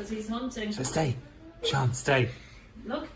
Because he's hunting. So stay. Sean, stay. Look.